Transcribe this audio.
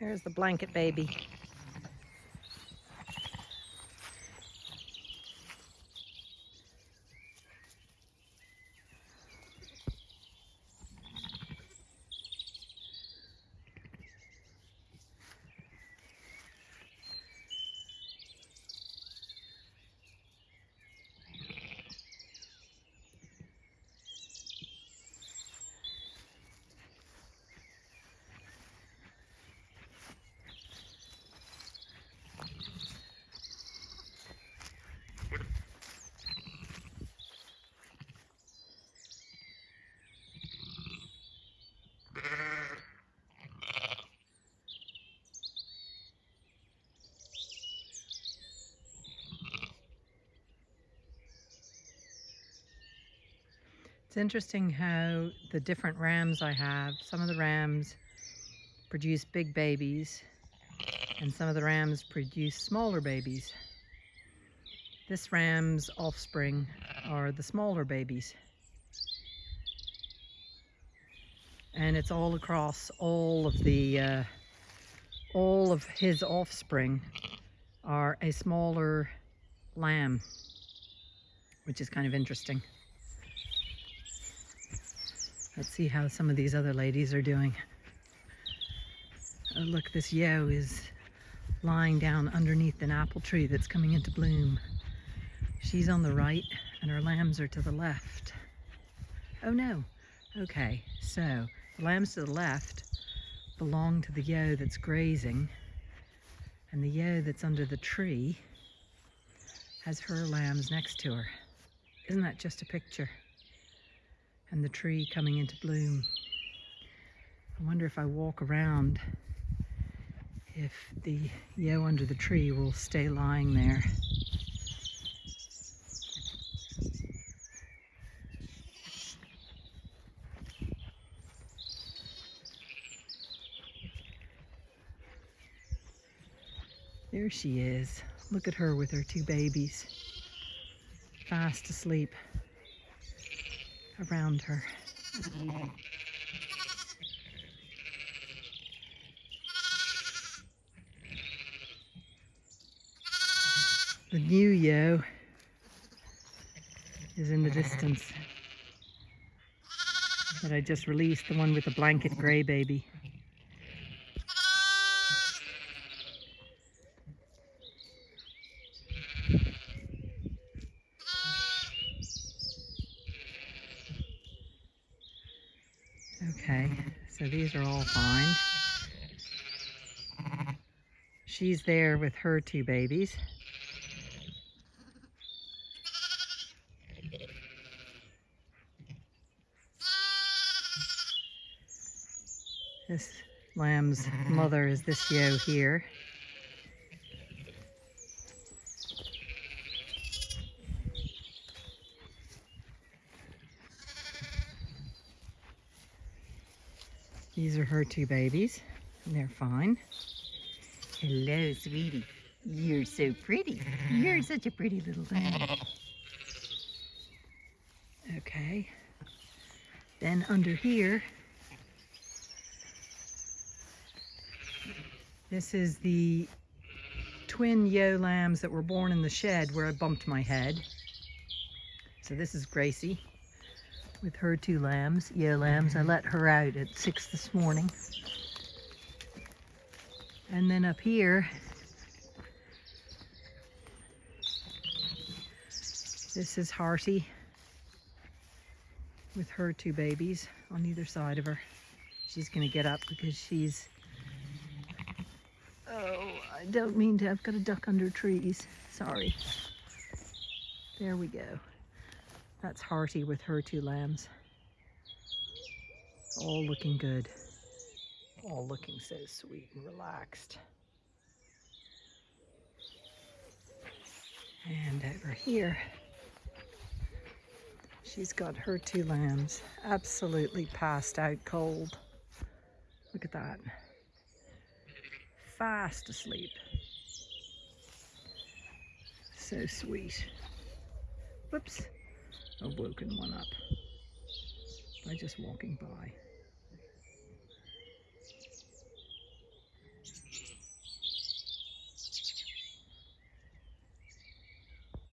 There's the blanket baby. It's interesting how the different rams I have, some of the rams produce big babies and some of the rams produce smaller babies. This ram's offspring are the smaller babies. And it's all across all of the, uh, all of his offspring are a smaller lamb, which is kind of interesting. Let's see how some of these other ladies are doing. Oh look, this ewe is lying down underneath an apple tree that's coming into bloom. She's on the right and her lambs are to the left. Oh no. Okay, so the lambs to the left belong to the ewe that's grazing and the ewe that's under the tree has her lambs next to her. Isn't that just a picture? And the tree coming into bloom. I wonder if I walk around if the ewe under the tree will stay lying there. There she is. Look at her with her two babies, fast asleep around her. The new ewe is in the distance that I just released, the one with the blanket grey baby. Okay, so these are all fine. She's there with her two babies. This lamb's mother is this ewe here. These are her two babies, and they're fine. Hello, sweetie. You're so pretty. You're such a pretty little thing. Okay. Then under here, this is the twin ewe lambs that were born in the shed where I bumped my head. So this is Gracie with her two lambs, ewe lambs. I let her out at six this morning. And then up here, this is Hearty with her two babies on either side of her. She's gonna get up because she's, oh, I don't mean to, I've got a duck under trees. Sorry. There we go. That's Hearty with her two lambs. All looking good. All looking so sweet and relaxed. And over here, she's got her two lambs absolutely passed out cold. Look at that. Fast asleep. So sweet. Whoops. I've woken one up by just walking by.